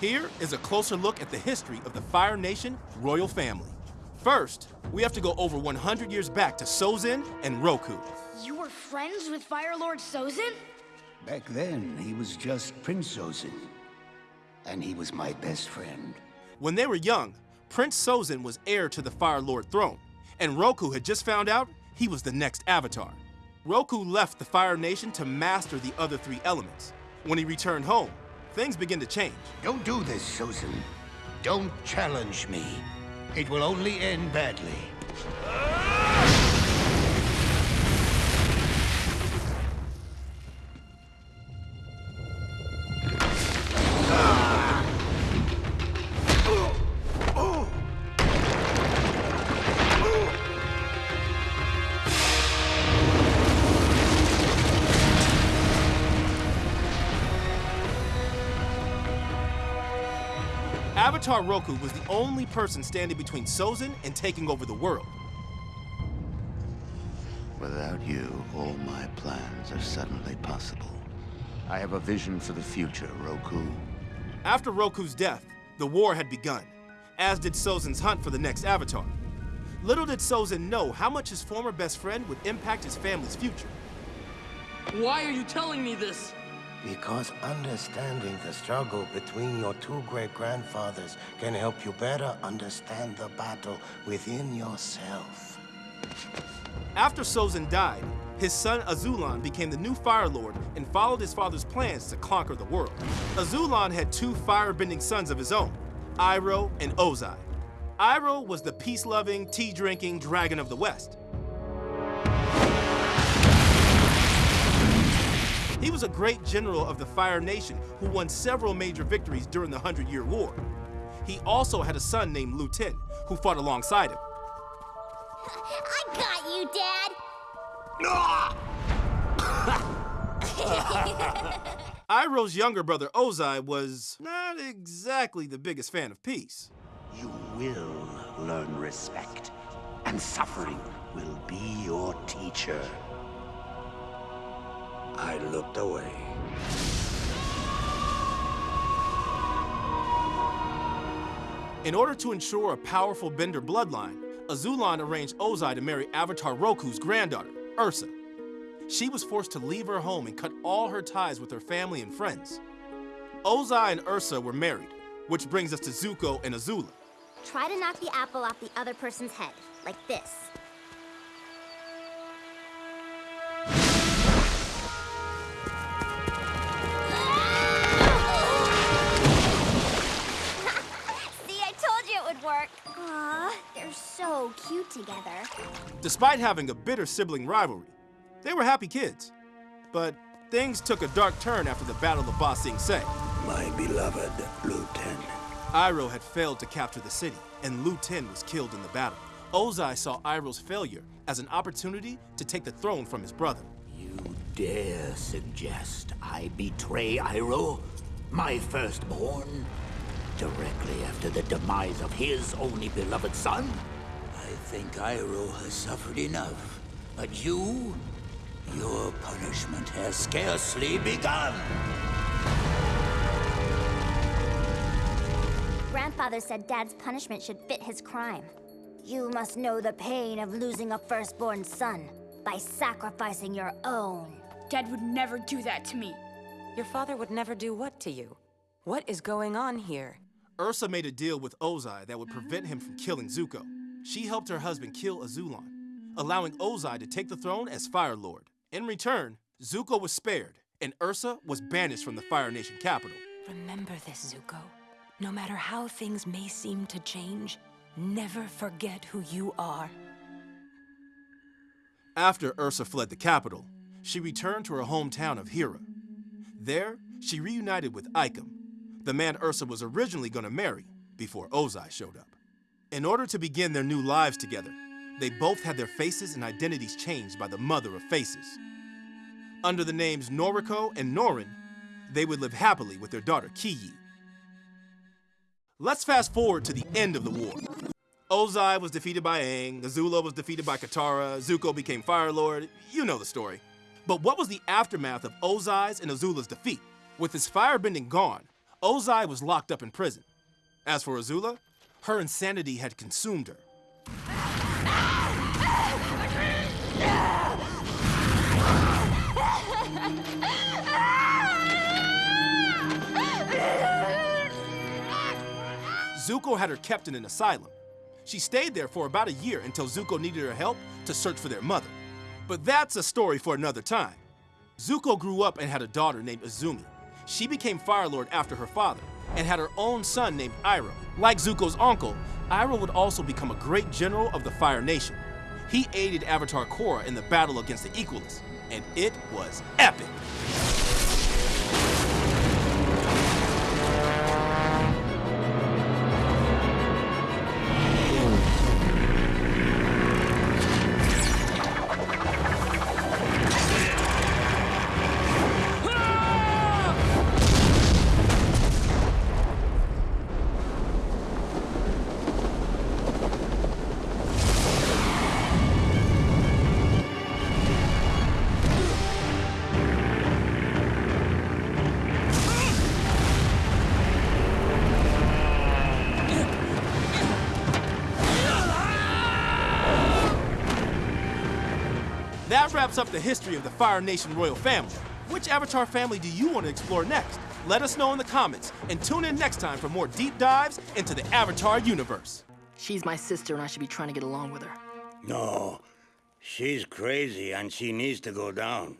Here is a closer look at the history of the Fire Nation royal family. First, we have to go over 100 years back to Sozin and Roku. You were friends with Fire Lord Sozin? Back then, he was just Prince Sozin. And he was my best friend. When they were young, Prince Sozin was heir to the Fire Lord throne, and Roku had just found out he was the next Avatar. Roku left the Fire Nation to master the other three elements. When he returned home, things begin to change. Don't do this, Sozin. Don't challenge me. It will only end badly. Avatar Roku was the only person standing between Sozin and taking over the world. Without you, all my plans are suddenly possible. I have a vision for the future, Roku. After Roku's death, the war had begun, as did Sozin's hunt for the next Avatar. Little did Sozin know how much his former best friend would impact his family's future. Why are you telling me this? Because understanding the struggle between your two great-grandfathers can help you better understand the battle within yourself. After Sozin died, his son Azulon became the new Fire Lord and followed his father's plans to conquer the world. Azulon had two fire-bending sons of his own, Iroh and Ozai. Iroh was the peace-loving, tea-drinking dragon of the West. Was a great general of the Fire Nation who won several major victories during the Hundred Year War. He also had a son named Lu Ten, who fought alongside him. I got you, Dad! Iroh's younger brother Ozai was not exactly the biggest fan of peace. You will learn respect, and suffering will be your teacher. I looked away. In order to ensure a powerful Bender bloodline, Azulon arranged Ozai to marry Avatar Roku's granddaughter, Ursa. She was forced to leave her home and cut all her ties with her family and friends. Ozai and Ursa were married, which brings us to Zuko and Azula. Try to knock the apple off the other person's head, like this. Despite having a bitter sibling rivalry, they were happy kids. But things took a dark turn after the Battle of Ba Sing Se. My beloved Lu Ten. Iroh had failed to capture the city, and Lu Ten was killed in the battle. Ozai saw Iroh's failure as an opportunity to take the throne from his brother. You dare suggest I betray Iroh, my firstborn, directly after the demise of his only beloved son? I think Iroh has suffered enough. But you, your punishment has scarcely begun. Grandfather said Dad's punishment should fit his crime. You must know the pain of losing a firstborn son by sacrificing your own. Dad would never do that to me. Your father would never do what to you? What is going on here? Ursa made a deal with Ozai that would prevent him from killing Zuko. She helped her husband kill Azulon, allowing Ozai to take the throne as Fire Lord. In return, Zuko was spared, and Ursa was banished from the Fire Nation capital. Remember this, Zuko. No matter how things may seem to change, never forget who you are. After Ursa fled the capital, she returned to her hometown of Hira. There, she reunited with Ikem, the man Ursa was originally going to marry before Ozai showed up. In order to begin their new lives together, they both had their faces and identities changed by the Mother of Faces. Under the names Noriko and Noren, they would live happily with their daughter Kiyi. Let's fast forward to the end of the war. Ozai was defeated by Aang, Azula was defeated by Katara, Zuko became Fire Lord, you know the story. But what was the aftermath of Ozai's and Azula's defeat? With his firebending gone, Ozai was locked up in prison. As for Azula, her insanity had consumed her. Zuko had her kept in an asylum. She stayed there for about a year until Zuko needed her help to search for their mother. But that's a story for another time. Zuko grew up and had a daughter named Azumi. She became Fire Lord after her father and had her own son named Iroh. Like Zuko's uncle, Iroh would also become a great general of the Fire Nation. He aided Avatar Korra in the battle against the Equalists, and it was epic. That wraps up the history of the Fire Nation royal family. Which Avatar family do you want to explore next? Let us know in the comments and tune in next time for more deep dives into the Avatar universe. She's my sister and I should be trying to get along with her. No, she's crazy and she needs to go down.